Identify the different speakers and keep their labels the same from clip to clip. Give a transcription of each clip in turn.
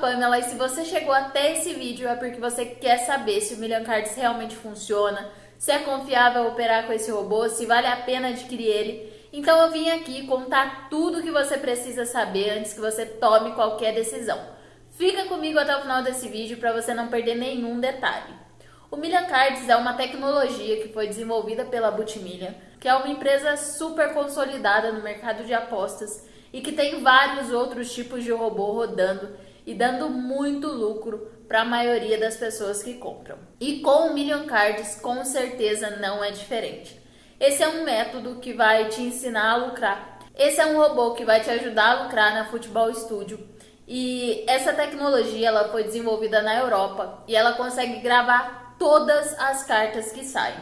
Speaker 1: Pamela e se você chegou até esse vídeo é porque você quer saber se o Million Cards realmente funciona, se é confiável operar com esse robô, se vale a pena adquirir ele. Então eu vim aqui contar tudo o que você precisa saber antes que você tome qualquer decisão. Fica comigo até o final desse vídeo para você não perder nenhum detalhe. O Million Cards é uma tecnologia que foi desenvolvida pela Butmillion, que é uma empresa super consolidada no mercado de apostas e que tem vários outros tipos de robô rodando e dando muito lucro para a maioria das pessoas que compram. E com o Million Cards, com certeza não é diferente. Esse é um método que vai te ensinar a lucrar. Esse é um robô que vai te ajudar a lucrar na Futebol Studio. E essa tecnologia ela foi desenvolvida na Europa e ela consegue gravar todas as cartas que saem.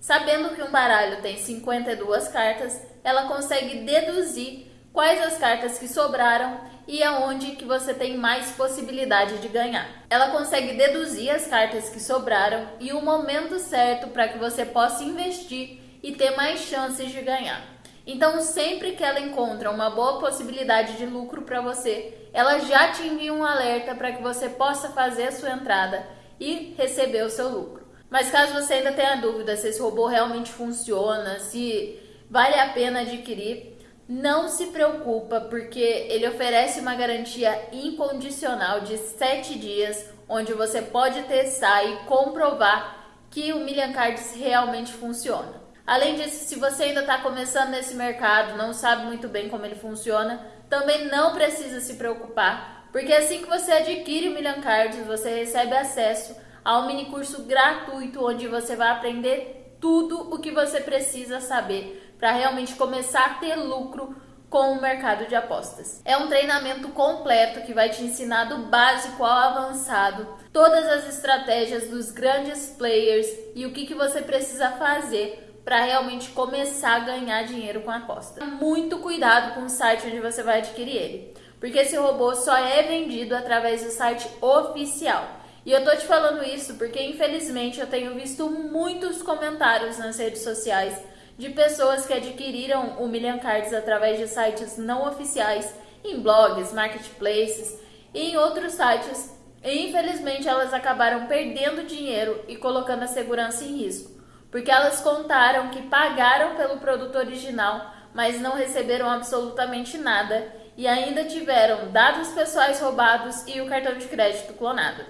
Speaker 1: Sabendo que um baralho tem 52 cartas, ela consegue deduzir quais as cartas que sobraram e aonde que você tem mais possibilidade de ganhar. Ela consegue deduzir as cartas que sobraram e o momento certo para que você possa investir e ter mais chances de ganhar. Então, sempre que ela encontra uma boa possibilidade de lucro para você, ela já te envia um alerta para que você possa fazer a sua entrada e receber o seu lucro. Mas caso você ainda tenha dúvida se esse robô realmente funciona, se vale a pena adquirir, não se preocupa, porque ele oferece uma garantia incondicional de 7 dias, onde você pode testar e comprovar que o Million Cards realmente funciona. Além disso, se você ainda está começando nesse mercado, não sabe muito bem como ele funciona, também não precisa se preocupar, porque assim que você adquire o Million Cards, você recebe acesso ao mini curso gratuito, onde você vai aprender tudo o que você precisa saber para realmente começar a ter lucro com o mercado de apostas. É um treinamento completo que vai te ensinar do básico ao avançado, todas as estratégias dos grandes players e o que, que você precisa fazer para realmente começar a ganhar dinheiro com a aposta. Muito cuidado com o site onde você vai adquirir ele, porque esse robô só é vendido através do site oficial. E eu tô te falando isso porque infelizmente eu tenho visto muitos comentários nas redes sociais de pessoas que adquiriram o Million Cards através de sites não oficiais, em blogs, marketplaces e em outros sites. E infelizmente elas acabaram perdendo dinheiro e colocando a segurança em risco, porque elas contaram que pagaram pelo produto original, mas não receberam absolutamente nada e ainda tiveram dados pessoais roubados e o cartão de crédito clonado.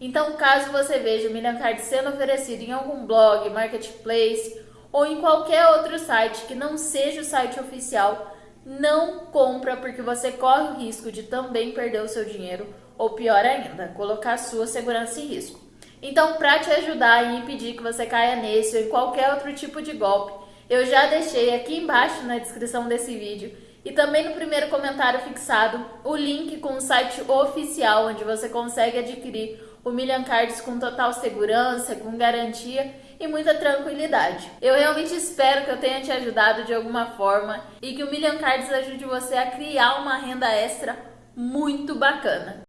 Speaker 1: Então, caso você veja o Million Card sendo oferecido em algum blog, marketplace ou em qualquer outro site que não seja o site oficial, não compra porque você corre o risco de também perder o seu dinheiro ou pior ainda, colocar sua segurança em risco. Então, para te ajudar e impedir que você caia nesse ou em qualquer outro tipo de golpe, eu já deixei aqui embaixo na descrição desse vídeo e também no primeiro comentário fixado o link com o site oficial onde você consegue adquirir o Million Cards com total segurança, com garantia e muita tranquilidade. Eu realmente espero que eu tenha te ajudado de alguma forma e que o Million Cards ajude você a criar uma renda extra muito bacana.